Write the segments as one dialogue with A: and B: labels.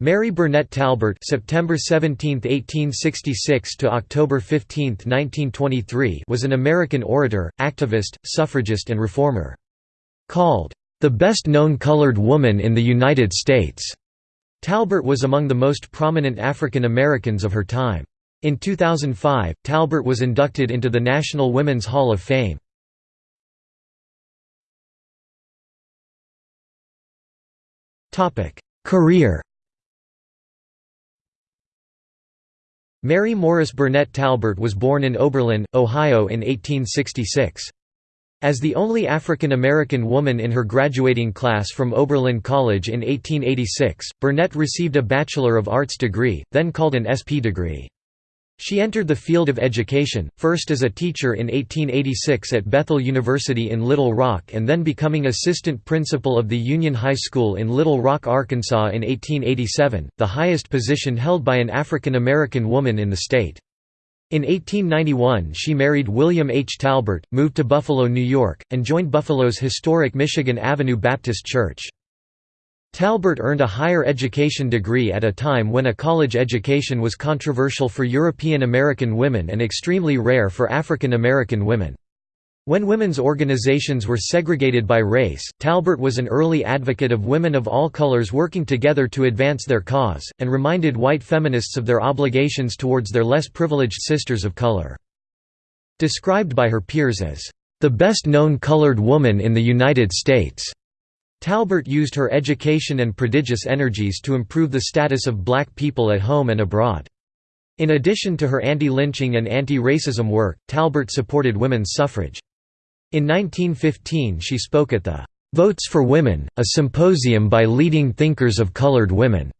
A: Mary Burnett Talbert (September 17, 1866 to October 15, 1923) was an American orator, activist, suffragist and reformer. Called the best known colored woman in the United States, Talbert was among the most prominent African Americans of her time. In 2005, Talbert was inducted into the National Women's Hall of Fame. Career Mary Morris Burnett Talbert was born in Oberlin, Ohio in 1866. As the only African American woman in her graduating class from Oberlin College in 1886, Burnett received a Bachelor of Arts degree, then called an SP degree. She entered the field of education, first as a teacher in 1886 at Bethel University in Little Rock and then becoming assistant principal of the Union High School in Little Rock, Arkansas in 1887, the highest position held by an African American woman in the state. In 1891 she married William H. Talbert, moved to Buffalo, New York, and joined Buffalo's historic Michigan Avenue Baptist Church. Talbert earned a higher education degree at a time when a college education was controversial for European American women and extremely rare for African American women. When women's organizations were segregated by race, Talbert was an early advocate of women of all colors working together to advance their cause, and reminded white feminists of their obligations towards their less privileged sisters of color. Described by her peers as, "...the best known colored woman in the United States." Talbert used her education and prodigious energies to improve the status of black people at home and abroad. In addition to her anti-lynching and anti-racism work, Talbert supported women's suffrage. In 1915 she spoke at the "'Votes for Women, a symposium by leading thinkers of colored women'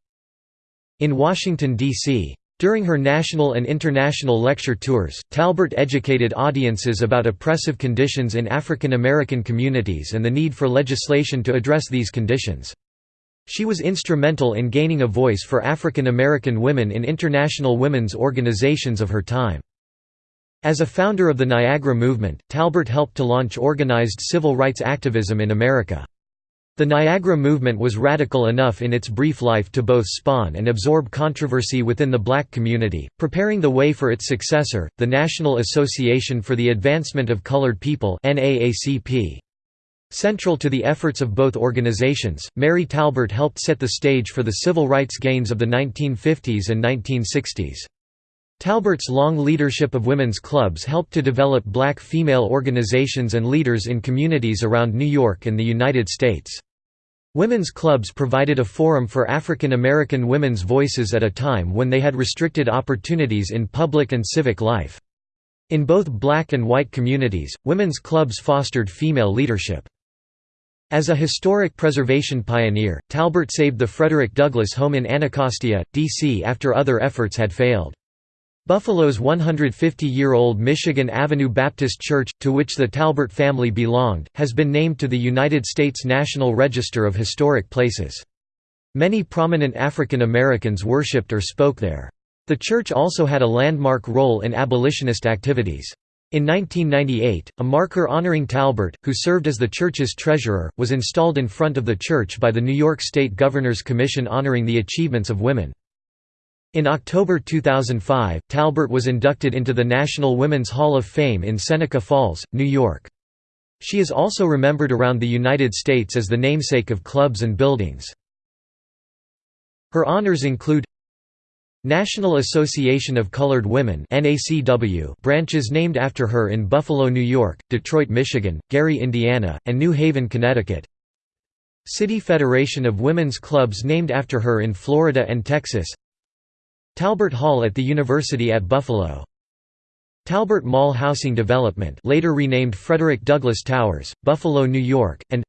A: in Washington, D.C. During her national and international lecture tours, Talbert educated audiences about oppressive conditions in African American communities and the need for legislation to address these conditions. She was instrumental in gaining a voice for African American women in international women's organizations of her time. As a founder of the Niagara Movement, Talbert helped to launch organized civil rights activism in America. The Niagara movement was radical enough in its brief life to both spawn and absorb controversy within the black community, preparing the way for its successor, the National Association for the Advancement of Colored People Central to the efforts of both organizations, Mary Talbert helped set the stage for the civil rights gains of the 1950s and 1960s. Talbert's long leadership of women's clubs helped to develop black female organizations and leaders in communities around New York and the United States. Women's clubs provided a forum for African American women's voices at a time when they had restricted opportunities in public and civic life. In both black and white communities, women's clubs fostered female leadership. As a historic preservation pioneer, Talbert saved the Frederick Douglass home in Anacostia, D.C. after other efforts had failed. Buffalo's 150-year-old Michigan Avenue Baptist Church, to which the Talbert family belonged, has been named to the United States National Register of Historic Places. Many prominent African Americans worshipped or spoke there. The church also had a landmark role in abolitionist activities. In 1998, a marker honoring Talbert, who served as the church's treasurer, was installed in front of the church by the New York State Governor's Commission honoring the achievements of women. In October 2005, Talbert was inducted into the National Women's Hall of Fame in Seneca Falls, New York. She is also remembered around the United States as the namesake of clubs and buildings. Her honors include National Association of Colored Women branches named after her in Buffalo, New York, Detroit, Michigan, Gary, Indiana, and New Haven, Connecticut City Federation of Women's Clubs named after her in Florida and Texas Talbert Hall at the University at Buffalo Talbert Mall Housing Development later renamed Frederick Douglass Towers, Buffalo, New York, and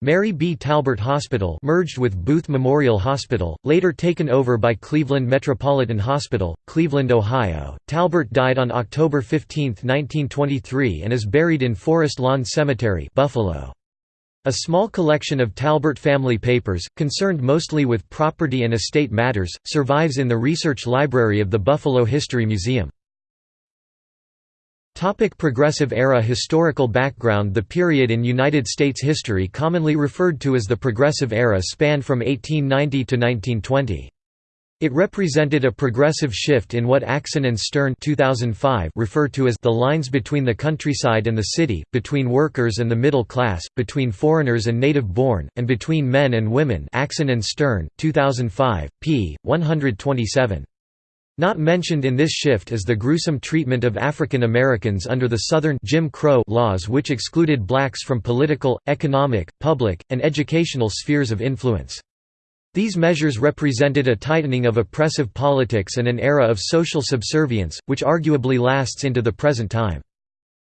A: Mary B. Talbert Hospital merged with Booth Memorial Hospital, later taken over by Cleveland Metropolitan Hospital, Cleveland, Ohio. Talbert died on October 15, 1923 and is buried in Forest Lawn Cemetery Buffalo. A small collection of Talbert family papers, concerned mostly with property and estate matters, survives in the research library of the Buffalo History Museum. Topic Progressive Era Historical background The period in United States history commonly referred to as the Progressive Era spanned from 1890 to 1920. It represented a progressive shift in what Axinn and Stern 2005 refer to as the lines between the countryside and the city, between workers and the middle class, between foreigners and native-born, and between men and women Axinn and Stern, 2005, p. 127. Not mentioned in this shift is the gruesome treatment of African Americans under the Southern Jim Crow laws which excluded blacks from political, economic, public, and educational spheres of influence. These measures represented a tightening of oppressive politics and an era of social subservience, which arguably lasts into the present time.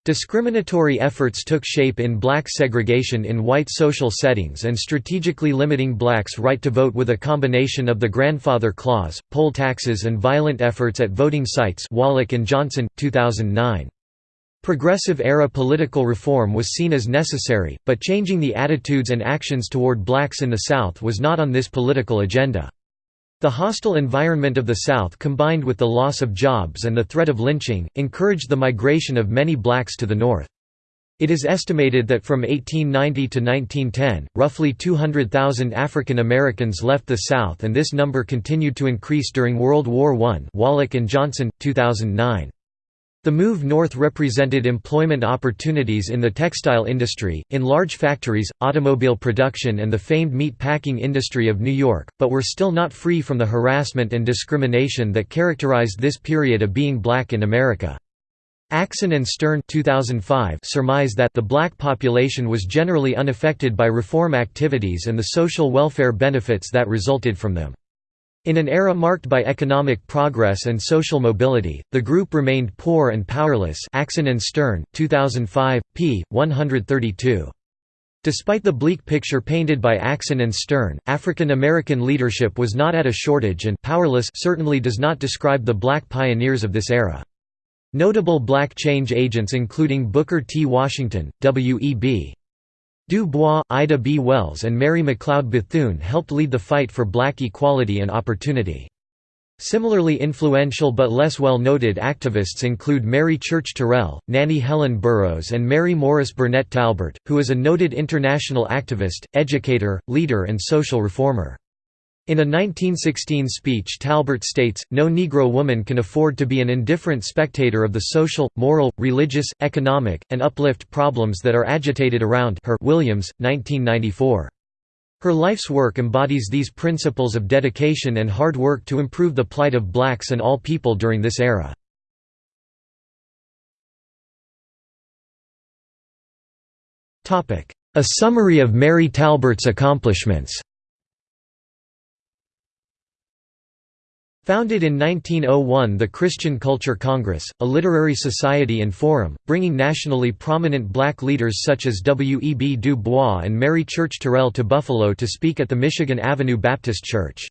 A: Discriminatory efforts took shape in black segregation in white social settings and strategically limiting blacks' right to vote with a combination of the grandfather clause, poll taxes and violent efforts at voting sites Wallach and Johnson, 2009. Progressive-era political reform was seen as necessary, but changing the attitudes and actions toward blacks in the South was not on this political agenda. The hostile environment of the South combined with the loss of jobs and the threat of lynching, encouraged the migration of many blacks to the North. It is estimated that from 1890 to 1910, roughly 200,000 African Americans left the South and this number continued to increase during World War I Wallach and Johnson, 2009. The move north represented employment opportunities in the textile industry, in large factories, automobile production and the famed meat packing industry of New York, but were still not free from the harassment and discrimination that characterized this period of being black in America. Axinn and Stern 2005 surmise that the black population was generally unaffected by reform activities and the social welfare benefits that resulted from them. In an era marked by economic progress and social mobility, the group remained poor and powerless Axinn and Stern, 2005, p. 132. Despite the bleak picture painted by Axinn and Stern, African American leadership was not at a shortage and powerless certainly does not describe the black pioneers of this era. Notable black change agents including Booker T. Washington, W.E.B. Du Bois, Ida B. Wells and Mary McLeod Bethune helped lead the fight for black equality and opportunity. Similarly influential but less well-noted activists include Mary Church Terrell, Nannie Helen Burroughs and Mary Morris Burnett Talbert, who is a noted international activist, educator, leader and social reformer. In a 1916 speech Talbert states, no Negro woman can afford to be an indifferent spectator of the social, moral, religious, economic, and uplift problems that are agitated around her Williams, 1994. Her life's work embodies these principles of dedication and hard work to improve the plight of blacks and all people during this era. A summary of Mary Talbert's accomplishments Founded in 1901 the Christian Culture Congress, a literary society and forum, bringing nationally prominent black leaders such as W. E. B. Du Bois and Mary Church Terrell to Buffalo to speak at the Michigan Avenue Baptist Church.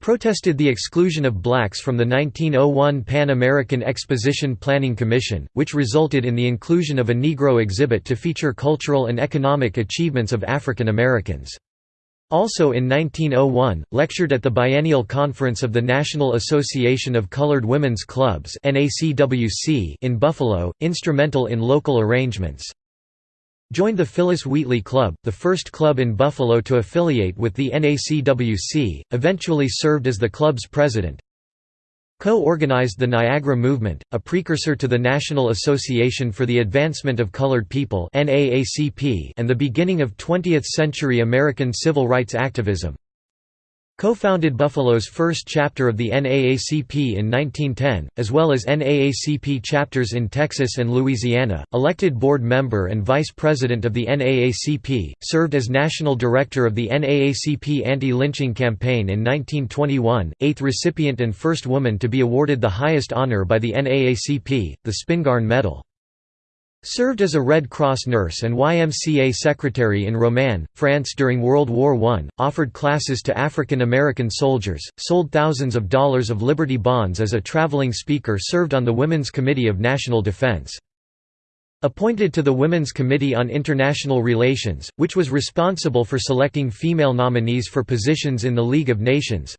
A: Protested the exclusion of blacks from the 1901 Pan American Exposition Planning Commission, which resulted in the inclusion of a Negro exhibit to feature cultural and economic achievements of African Americans. Also in 1901, lectured at the Biennial Conference of the National Association of Colored Women's Clubs in Buffalo, instrumental in local arrangements. Joined the Phyllis Wheatley Club, the first club in Buffalo to affiliate with the NACWC, eventually served as the club's president. Co-organized the Niagara Movement, a precursor to the National Association for the Advancement of Colored People and the beginning of 20th-century American civil rights activism. Co-founded Buffalo's first chapter of the NAACP in 1910, as well as NAACP chapters in Texas and Louisiana, elected board member and vice president of the NAACP, served as national director of the NAACP anti-lynching campaign in 1921, eighth recipient and first woman to be awarded the highest honor by the NAACP, the Spingarn Medal. Served as a Red Cross nurse and YMCA secretary in Roman, France during World War I, offered classes to African American soldiers, sold thousands of dollars of Liberty bonds as a traveling speaker served on the Women's Committee of National Defense. Appointed to the Women's Committee on International Relations, which was responsible for selecting female nominees for positions in the League of Nations,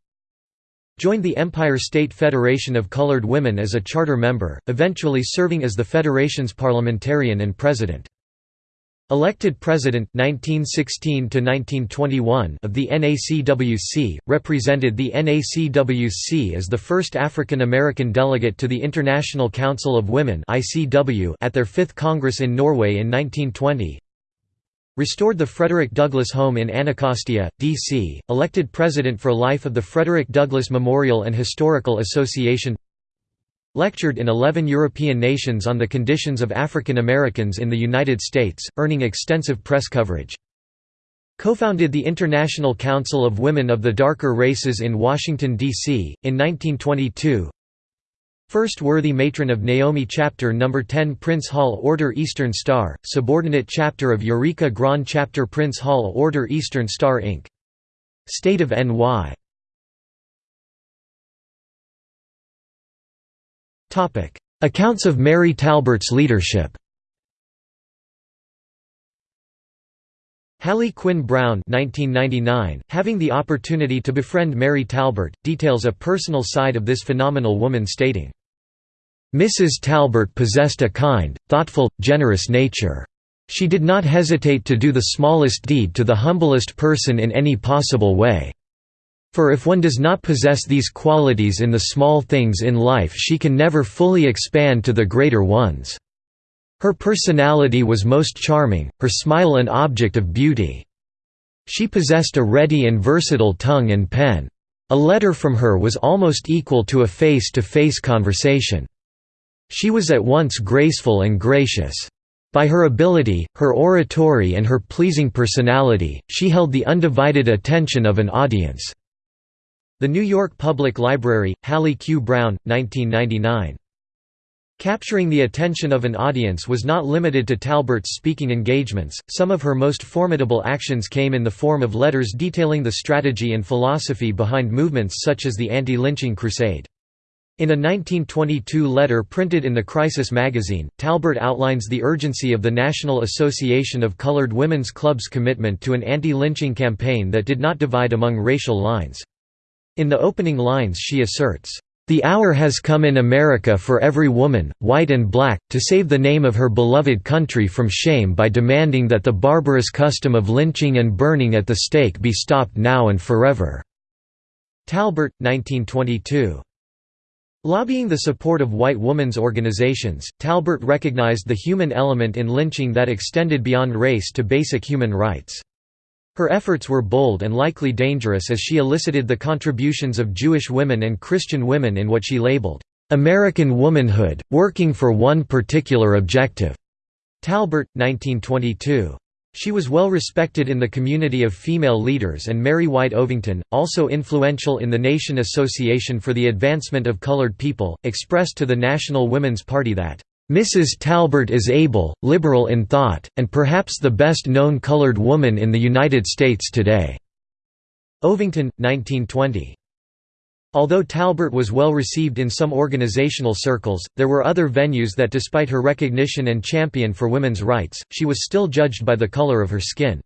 A: Joined the Empire State Federation of Colored Women as a charter member, eventually serving as the federation's parliamentarian and president. Elected President 1916 1921 of the NACWC, represented the NACWC as the first African American delegate to the International Council of Women at their 5th Congress in Norway in 1920. Restored the Frederick Douglass Home in Anacostia, D.C., elected president for life of the Frederick Douglass Memorial and Historical Association Lectured in 11 European nations on the conditions of African Americans in the United States, earning extensive press coverage. Co-founded the International Council of Women of the Darker Races in Washington, D.C., in 1922 First worthy matron of Naomi Chapter No. 10 Prince Hall Order Eastern Star, subordinate chapter of Eureka Grand Chapter Prince Hall Order Eastern Star Inc. State of NY Accounts of Mary Talbert's leadership Hallie Quinn Brown 1999, having the opportunity to befriend Mary Talbert, details a personal side of this phenomenal woman stating, "...Mrs. Talbert possessed a kind, thoughtful, generous nature. She did not hesitate to do the smallest deed to the humblest person in any possible way. For if one does not possess these qualities in the small things in life she can never fully expand to the greater ones. Her personality was most charming, her smile an object of beauty. She possessed a ready and versatile tongue and pen. A letter from her was almost equal to a face-to-face -face conversation. She was at once graceful and gracious. By her ability, her oratory and her pleasing personality, she held the undivided attention of an audience. The New York Public Library, Hallie Q. Brown, 1999. Capturing the attention of an audience was not limited to Talbert's speaking engagements, some of her most formidable actions came in the form of letters detailing the strategy and philosophy behind movements such as the anti-lynching crusade. In a 1922 letter printed in the Crisis magazine, Talbert outlines the urgency of the National Association of Colored Women's Club's commitment to an anti-lynching campaign that did not divide among racial lines. In the opening lines she asserts, "...the hour has come in America for every woman, white and black, to save the name of her beloved country from shame by demanding that the barbarous custom of lynching and burning at the stake be stopped now and forever." Talbert, 1922. Lobbying the support of white women's organizations, Talbert recognized the human element in lynching that extended beyond race to basic human rights. Her efforts were bold and likely dangerous as she elicited the contributions of Jewish women and Christian women in what she labeled, "...American womanhood, working for one particular objective." Talbert, 1922. She was well respected in the community of female leaders and Mary White Ovington, also influential in the Nation Association for the Advancement of Colored People, expressed to the National Women's Party that Mrs. Talbert is able, liberal in thought, and perhaps the best known colored woman in the United States today." Ovington, 1920. Although Talbert was well received in some organizational circles, there were other venues that despite her recognition and champion for women's rights, she was still judged by the color of her skin.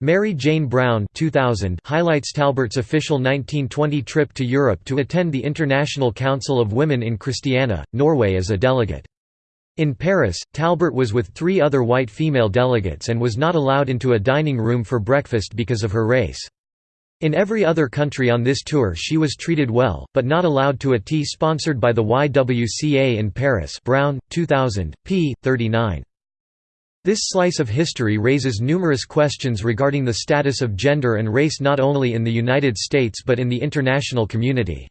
A: Mary Jane Brown 2000 highlights Talbert's official 1920 trip to Europe to attend the International Council of Women in Christiania, Norway as a delegate. In Paris, Talbert was with three other white female delegates and was not allowed into a dining room for breakfast because of her race. In every other country on this tour she was treated well, but not allowed to a tea sponsored by the YWCA in Paris Brown, 2000, p. 39. This slice of history raises numerous questions regarding the status of gender and race not only in the United States but in the international community.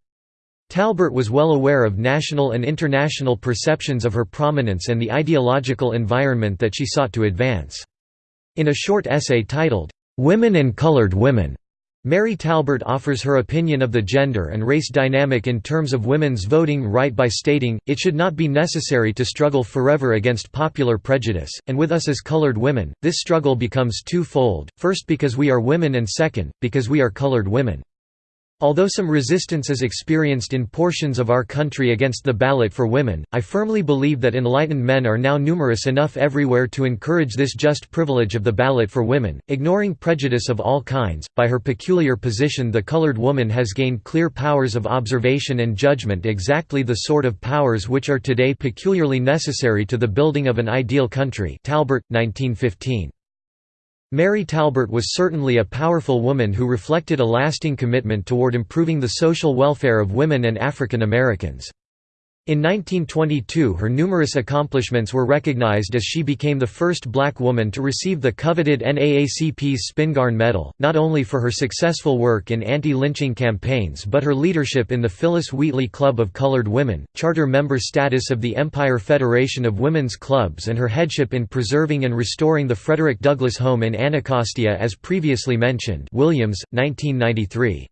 A: Talbert was well aware of national and international perceptions of her prominence and the ideological environment that she sought to advance. In a short essay titled, "'Women and Colored Women' Mary Talbert offers her opinion of the gender and race dynamic in terms of women's voting right by stating, it should not be necessary to struggle forever against popular prejudice, and with us as colored women, this struggle becomes two-fold, first because we are women and second, because we are colored women. Although some resistance is experienced in portions of our country against the ballot for women, I firmly believe that enlightened men are now numerous enough everywhere to encourage this just privilege of the ballot for women, ignoring prejudice of all kinds. By her peculiar position, the colored woman has gained clear powers of observation and judgment, exactly the sort of powers which are today peculiarly necessary to the building of an ideal country. Talbert, 1915. Mary Talbert was certainly a powerful woman who reflected a lasting commitment toward improving the social welfare of women and African Americans. In 1922 her numerous accomplishments were recognized as she became the first black woman to receive the coveted NAACP's Spingarn Medal, not only for her successful work in anti-lynching campaigns but her leadership in the Phyllis Wheatley Club of Colored Women, charter member status of the Empire Federation of Women's Clubs and her headship in preserving and restoring the Frederick Douglass Home in Anacostia as previously mentioned Williams, 1993.